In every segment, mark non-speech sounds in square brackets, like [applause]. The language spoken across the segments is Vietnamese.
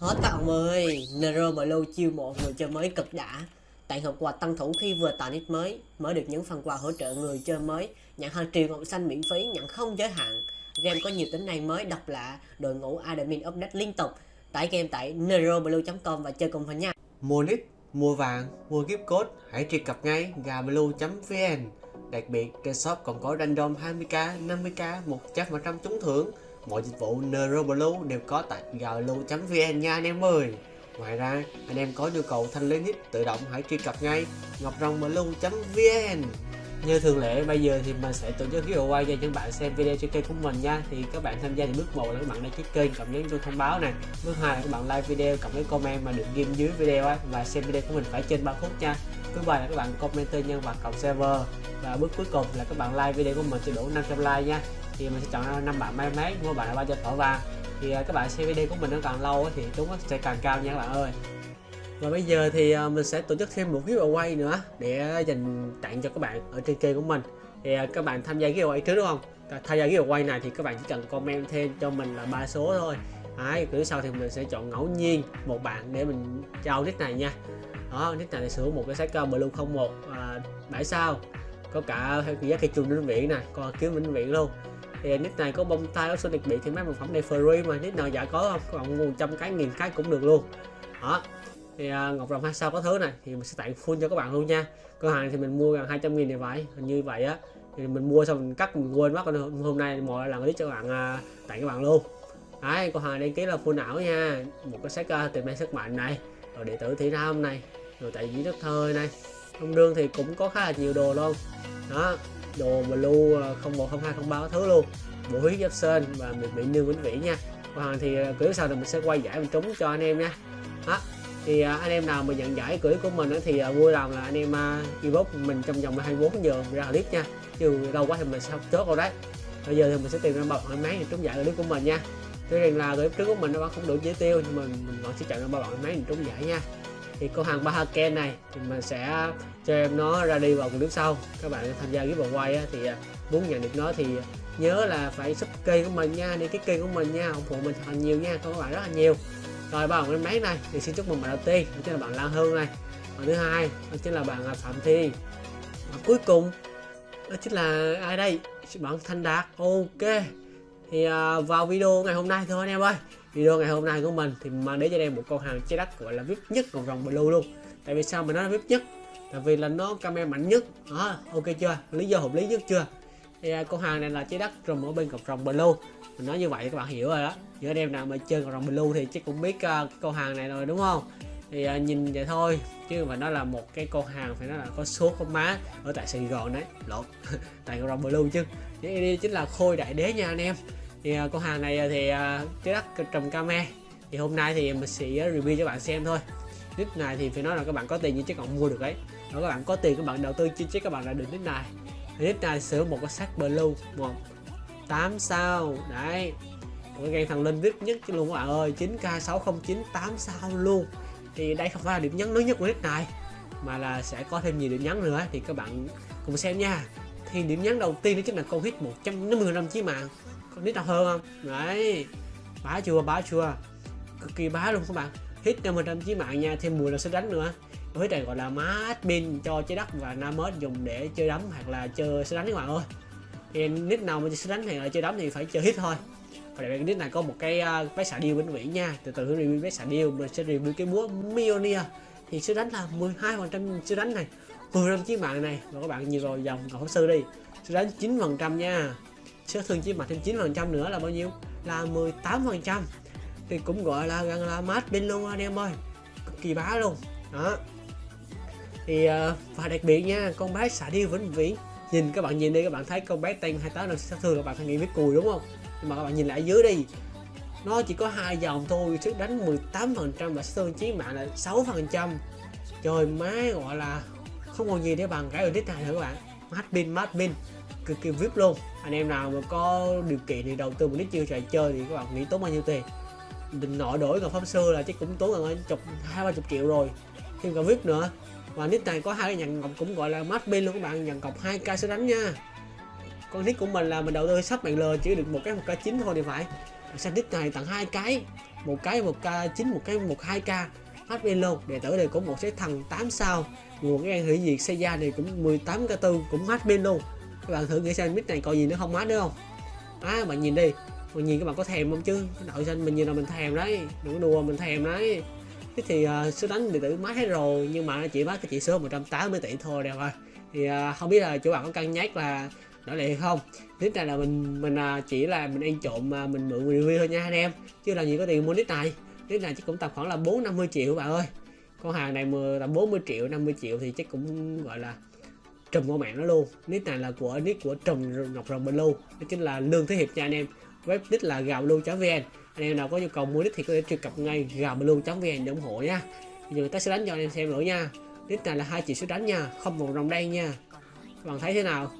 Hết các ông ơi, Nero Blue chiêu mộ người chơi mới cực đã. Tặng hộp quà tăng thủ khi vừa tạo nick mới, mới được những phần quà hỗ trợ người chơi mới, nhận hàng triệu ngọc xanh miễn phí, nhận không giới hạn. Game có nhiều tính năng mới độc lạ, đội ngũ admin update liên tục. Tải game tại neroblue.com và chơi cùng mình nha. Mua nick, mua vàng, mua gift code, hãy truy cập ngay gablue.vn. Đặc biệt, trên shop còn có random 20k, 50k, 100% trúng thưởng. Mọi dịch vụ Neuroblue đều có tại gablue.vn nha anh em ơi. Ngoài ra, anh em có nhu cầu thanh lý nick tự động hãy truy cập ngay ngọcrongblue.vn như thường lệ bây giờ thì mình sẽ tổ chức giveaway cho những bạn xem video trên kênh của mình nha. Thì các bạn tham gia thì bước một là các bạn đăng ký kênh cộng nhấn chuông thông báo này bước hai là các bạn like video cộng với comment mà được ghim dưới video ấy, và xem video của mình phải trên 3 phút nha. Bước ba là các bạn comment tên nhân vật cộng server. Và bước cuối cùng là các bạn like video của mình cho đủ 500 like nha thì mình sẽ chọn năm bạn may mắn mua bạn là ba cho thỏ vàng thì à, các bạn xem video của mình nó càng lâu thì chúng sẽ càng cao nha các bạn ơi. Và bây giờ thì à, mình sẽ tổ chức thêm một giveaway nữa để dành tặng cho các bạn ở trên kênh của mình. Thì à, các bạn tham gia giveaway trước đúng không? Tham gia giveaway này thì các bạn chỉ cần comment thêm cho mình là ba số thôi. Đấy, cứ sau thì mình sẽ chọn ngẫu nhiên một bạn để mình trao nick này nha. Đó nick này sửa một cái sách blue 01 à, 7 sao. Có cả giá cây chuông vĩnh viễn này còn kiếm vĩnh viễn luôn thì nick này có bông tay option đặc biệt thì mấy sản phẩm này free mà nick nào giả có không? Còn bạn trăm 100 cái nghìn cái cũng được luôn. Đó. Thì uh, ngọc rồng hai sao có thứ này thì mình sẽ tặng full cho các bạn luôn nha. Cửa hàng thì mình mua gần 200 nghìn thì phải hình như vậy á. Thì mình mua xong mình cắt mình quên mất hôm nay mọi lần clip cho các bạn uh, tặng các bạn luôn. Đấy cửa hàng đăng ký là full ảo nha. Một cái sách uh, à, tìm sức mạnh này rồi điện tử thị nam này rồi tại diễn đất thơ này. Thông đương thì cũng có khá là nhiều đồ luôn. Đó đồ ờ, blue 010203 thứ luôn. Bộ huyết giáp sơn và mình bị nương vĩnh viễn nha. Còn thì ờ, clip sau thì mình sẽ quay giải mình trúng cho anh em nha. Đó, thì ờ, anh em nào mà nhận giải clip của mình thì vui lòng là anh em inbox mình trong vòng 24 giờ ra clip nha. Chứ lâu quá thì mình sẽ chốt rồi đấy. Bây giờ thì mình sẽ tìm ra bọc máy để trúng giải clip của mình nha. Tuy rằng là clip trước của mình nó vẫn không đủ chỉ tiêu, nhưng mà mình vẫn sẽ chọn ra ba bạn máy để trúng giải nha thì con hàng ba này thì mình sẽ cho em nó ra đi vào nước sau. Các bạn tham gia giveaway á, thì à, muốn nhận được nó thì nhớ là phải sub kênh của mình nha đi cái kênh của mình nha ủng hộ mình thật nhiều nha các bạn rất là nhiều. Rồi ba cái máy này thì xin chúc mừng bạn đầu tiên đó chính là bạn Lan Hương này. Và thứ hai đó chính là bạn à, Phạm Thi. Và cuối cùng đó chính là ai đây? Bạn Thanh Đạt. Ok thì uh, vào video ngày hôm nay thôi anh em ơi video ngày hôm nay của mình thì mang đến cho em một con hàng trái đất gọi là vip nhất còn rồng blue luôn. Tại vì sao mà nó là vip nhất? Tại vì là nó camera mạnh nhất. Đó ok chưa? Lý do hợp lý nhất chưa? Thì à, con hàng này là trái đất rồng ở bên cọc rồng blue. Mình nói như vậy các bạn hiểu rồi đó. Những anh em nào mà chơi cọc rồng blue thì chắc cũng biết uh, con hàng này rồi đúng không? Thì uh, nhìn vậy thôi. Chứ mà nó là một cái con hàng phải nói là có số có má ở tại Sài Gòn đấy. Lộn [laughs] tại cọc rồng blue chứ. Đây chính là khôi đại đế nha anh em thì à, uh, con hàng này à, thì uh, trái đất trồng came thì hôm nay thì mình sẽ review cho bạn xem thôi. Nick này thì phải nói là các bạn có tiền như chắc còn mua được đấy nếu các bạn có tiền các bạn đầu tư chứ chắc các bạn là được nick này. Nick này sửa một cái sắc blue một 8 sao. Đấy. Một cái game thằng linh vip nhất chứ luôn các bạn ơi. 9k 609 8 sao luôn. Thì đây không phải là điểm nhấn lớn nhất của nick này mà là sẽ có thêm nhiều điểm nhấn nữa thì các bạn cùng xem nha. Thì điểm nhấn đầu tiên đó chính là con hit 150 năm chí mạng con nít nào hơn không? Đấy. Bá chưa bá chưa. Cực kỳ bá luôn các bạn. Hit 50 trăm chí mạng nha thêm 10 là sẽ đánh nữa. Với này gọi là má pin cho trái đất và nam dùng để chơi đấm hoặc là chơi sẽ đánh các bạn ơi. Thì nick nào mà sẽ đánh thì là chơi đấm thì phải chơi hit thôi. Và đặc biệt nick này có một cái uh, vé xả điêu vĩnh viễn nha. Từ từ review vé xả điêu mình sẽ review cái búa Mionia thì sẽ đánh là 12 phần trăm sẽ đánh này 10 trăm chiến mạng này. Và các bạn nhìn rồi dòng cầu pháp sư đi. Sẽ đánh 9 phần trăm nha sẽ thương chiến mạng thêm 9 phần trăm nữa là bao nhiêu? Là 18 phần trăm. Thì cũng gọi là gần là mát pin luôn anh em ơi. Cực kỳ bá luôn. Đó. Thì ờ, và đặc biệt nha, con bé xả điêu vĩnh viễn. Nhìn các bạn nhìn đi, các bạn thấy con bé tên 28 là sát thương các bạn phải nghĩ biết cùi đúng không? Nhưng mà các bạn nhìn lại dưới đi. Nó chỉ có hai dòng thôi, sức đánh 18 phần trăm và sát thương chí mạng là 6 phần trăm. Trời, má gọi là không còn gì để bằng cái ở này nữa các bạn. Mát pin mát pin cực kỳ vip luôn. Anh em nào mà có điều kiện thì đầu tư một ít chiêu trò chơi thì các bạn nghĩ tốn bao nhiêu tiền? Định nội đổi còn pháp sư là chắc cũng tốn gần chục, hai, ba chục triệu rồi. Thêm cả vip nữa. Và nick này có hai cái nhận ngọc cũng gọi là mát pin luôn các bạn, nhận cọc 2k sẽ đánh nha. Con nick của mình là mình đầu tư sắp bạn lờ chỉ được một cái một k chín thôi thì phải. Sang nick này tặng hai cái, một cái một k chín, một cái một hai k. Hết pin luôn. Đệ tử này cũng một cái thằng 8 sao. Nguồn cái hủy diệt xây ra này cũng 18 k tư, cũng hết pin luôn các bạn thử nghĩ xem mít này còn gì nữa không? Hết nữa không? Á bạn nhìn đi. Bạn nhìn các bạn có thèm không chứ? Đội xanh mình nhìn là mình thèm đấy. Đừng có đùa mình thèm đấy. Thế thì uh, số đánh điện tử mát hết rồi nhưng mà nó chỉ mát cái chỉ số 180 tỷ thôi đẹp rồi thì uh, không biết là chủ bạn có cân nhắc là đổi lại không? Nít này là mình mình uh, chỉ là mình ăn trộm mà mình mượn review thôi nha anh em. Chứ là gì có tiền mua nít này. Nít này chắc cũng tầm khoảng là 4 50 triệu bạn ơi. Con hàng này mười tầm 40 triệu 50 triệu thì chắc cũng gọi là trùm của mạng nó luôn. Nick này là của nick của trùm ngọc rồng blue đó chính là lương thế hiệp nha anh em. Web nick là gạo lưu vn. Anh em nào có nhu cầu mua nick thì có thể truy cập ngay gạo lưu vn để ủng hộ nha. Bây giờ ta sẽ đánh cho anh em xem nữa nha. Nick này là hai chỉ số đánh nha không một rồng đen nha. Các bạn thấy thế nào?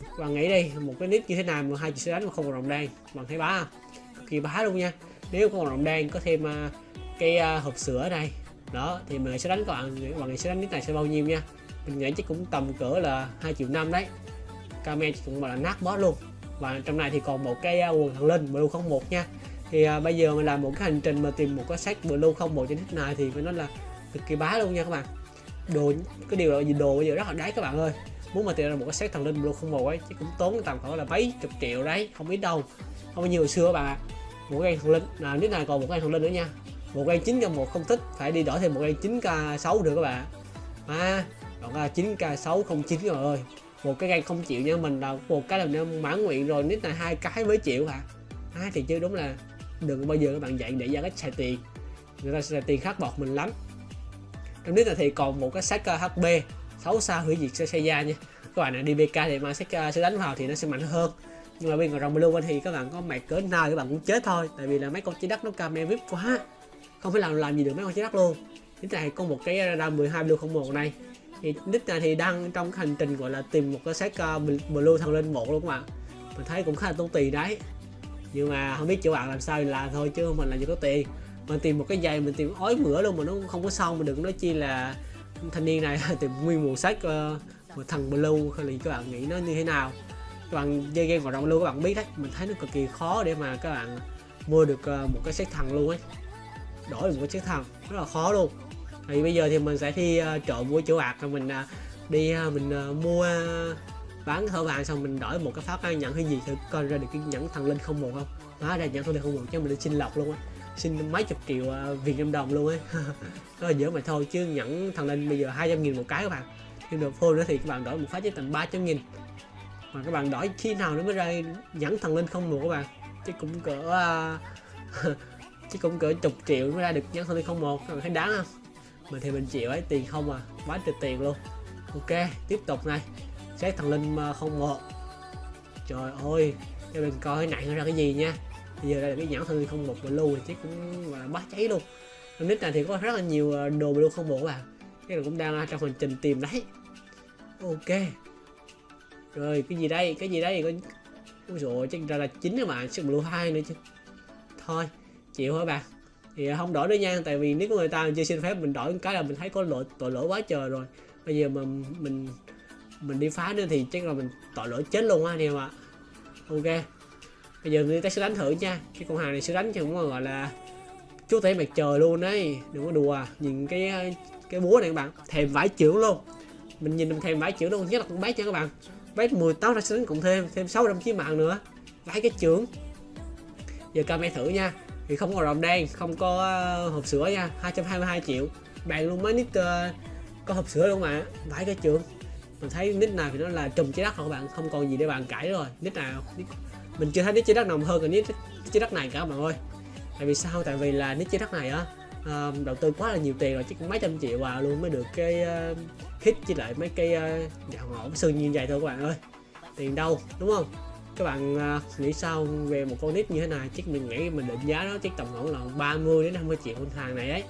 Các bạn nghĩ đi một cái nick như thế nào mà hai chỉ số đánh mà không một rồng đen? Các bạn thấy bá không? Kỳ bá luôn nha. Nếu có một rồng đen có thêm uh, cái uh, hộp sữa này đó thì mình sẽ đánh các bạn các bạn sẽ đánh nick này sẽ bao nhiêu nha. Mình nghĩ chắc cũng tầm cỡ là 2 triệu năm đấy. Kame cũng gọi là nát boss luôn. Và trong này thì còn một cái à, quần thần linh blue 01 nha. Thì à, bây giờ mình làm một cái hành trình mà tìm một cái sách blue 01 trên nick này thì phải nói là cực kỳ bá luôn nha các bạn. Đồ cái điều là gì đồ bây giờ rất là đáy các bạn ơi. Muốn mà tìm ra một cái set thần linh blue 01 ấy chứ cũng tốn tầm khoảng là mấy chục triệu đấy không biết đâu. Không bao nhiêu hồi xưa các bạn ạ. Một cái thần linh là nick này còn một cái thần linh nữa nha một cây 9 k một không thích phải đi đổi thêm một cây 9 k 6 được các bạn. À còn là 9 k 6 không chín rồi ơi. Một cái cây không chịu nha mình là một cái là mãn nguyện rồi nít là hai cái mới chịu hả? À, thì chứ đúng là đừng bao giờ các bạn dạy để ra cách xài tiền. Người ta sẽ tiền khắc bọt mình lắm. Trong nít là thì còn một cái sách hp 6 sao hủy diệt xe da nha. Các bạn là đi BK thì mà sẽ uh, sẽ đánh vào thì nó sẽ mạnh hơn. Nhưng mà bên ngoài rồng blue thì các bạn có mệt cỡ nào các bạn cũng chết thôi. Tại vì là mấy con chỉ đất nó camera vip quá không phải làm làm gì được mấy con trái đất luôn. Cái này có một cái ờ, radar 12 blue 01 này. Thì nick này thì đang trong hành trình gọi là tìm một cái set uh, ờ, blue thằng lên một luôn các bạn. Mình thấy cũng khá là tốn tiền đấy. Nhưng mà không biết chỗ bạn làm sao thì làm thôi chứ mình làm gì có tiền. Mình tìm một cái giày mình tìm ói mửa luôn mà nó không có xong mà đừng nói chi là thanh niên này [laughs] tìm nguyên một sách uh, ờ, một thằng blue thì các bạn nghĩ nó như thế nào? Các bạn chơi game vào rộng luôn các bạn biết đấy. Mình thấy nó cực kỳ khó để mà các bạn mua được uh, một cái set thằng luôn ấy đổi một cái set rất là khó luôn. Thì bây giờ thì mình sẽ đi uh, ờ, trộm mua chỗ bạc rồi mình uh, đi uh, mình uh, mua uh, bán thợ vàng xong mình đổi một cái pháp nhận cái gì thử coi ra được cái nhẫn thần linh không một không? Đó ra nhẫn thần linh không một cho mình đi xin lọc luôn á. Xin mấy chục triệu uh, việt nam đồng luôn ấy đó là dở mà thôi chứ nhẫn thần linh bây giờ 200 nghìn một cái các bạn. Nhưng được phone nữa thì các bạn đổi một phát chỉ tầm 300 nghìn. Mà các bạn đổi khi nào nó mới ra nhẫn thần linh không một các bạn. Chứ cũng cỡ uh, [laughs] chứ cũng cỡ chục triệu mới ra được nhân thằng không một. Các bạn thấy đáng không? Mình thì mình chịu ấy, tiền không à. Quá trời tiền luôn. Ok, tiếp tục này xét thằng linh ờ, không một. Trời ơi cho mình coi nặng ra cái gì nha. Bây giờ đây là cái nhẫn thằng không một blue thì chứ cũng là bắt cháy luôn. Nick này thì có rất là nhiều ờ, đồ blue không một các bạn cái là cũng đang ờ, trong hành trình tìm đấy. Ok. Rồi, cái gì đây? Cái gì đây? Có ôi dồi chắc ra là chín các bạn sức blue hai nữa chứ. Thôi chịu thôi bạn thì à, không đổi nữa nha, tại vì nếu người ta chưa xin phép mình đổi cái là mình thấy có lỗi, tội lỗi quá trời rồi. Bây giờ mà mình mình đi phá nữa thì chắc là mình tội lỗi chết luôn á anh em ạ. Ok, bây giờ người ta sẽ đánh thử nha. Cái con hàng này sẽ đánh cho cũng gọi là chú thể mặt trời luôn đấy đừng có đùa, nhìn cái à, cái búa này các bạn, thèm vải trưởng luôn. Mình nhìn mình thèm vải trưởng luôn nhất là con bát nha các bạn. Bát 18 ra sẽ đánh cộng thêm thêm 600 chí mạng nữa. Vải cái trưởng. Giờ camera thử nha thì không có rồng đen không có ờ, hộp sữa nha 222 triệu. Bạn luôn mới nick uh, ờ, có hộp sữa luôn mà vãi cái trường. Mình thấy nick nào thì nó là trùm trái đất rồi các bạn? Không còn gì để bạn cãi rồi. Nick nào nick... mình chưa thấy nick trái đất nào hơn cái nick trái đất này cả bạn ơi. Tại vì sao? Tại vì là nick trái đất này á uh, đầu tư quá là nhiều tiền rồi chứ cũng mấy trăm triệu vào luôn mới được cái uh, hit với lại mấy cái uh, dạo ngõ sơn như vậy thôi các bạn ơi. Tiền đâu đúng không? Các bạn à, nghĩ sao về một con nít như thế này? Chắc mình nghĩ mình định giá nó chắc tầm khoảng là 30 đến 50 triệu con hàng này ấy.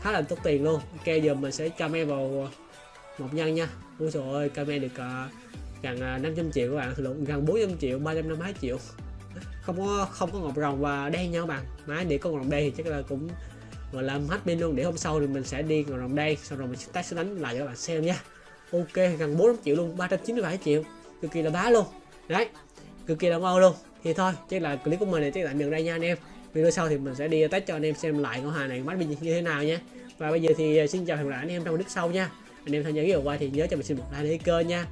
Khá là tốt tiền luôn. Ok giờ mình sẽ camera vào à, một nhân nha. Ôi trời ơi camera được uh, gần uh, 500 triệu các bạn. Lộn gần 400 triệu 352 triệu. Không có không có ngọc rồng và đen nha các bạn. Máy để con rồng đen thì chắc là cũng gọi là hết pin luôn. Để hôm sau thì mình sẽ đi ngọc rồng đen sau rồi mình sẽ test đánh lại cho các bạn xem nha. Ok gần 400 triệu luôn 397 triệu. Cực kỳ là bá luôn. Đấy cực kỳ là ngon luôn. Thì thôi, chắc là clip của mình này chắc tạm dừng đây nha anh em. Video sau thì mình sẽ đi test cho anh em xem lại con hàng này mắt như thế nào nha. Và bây giờ thì ờ, xin chào hẹn gặp lại anh em trong clip sau nha. Anh em tham gia cái video quay thì nhớ cho mình xin một like để kênh nha.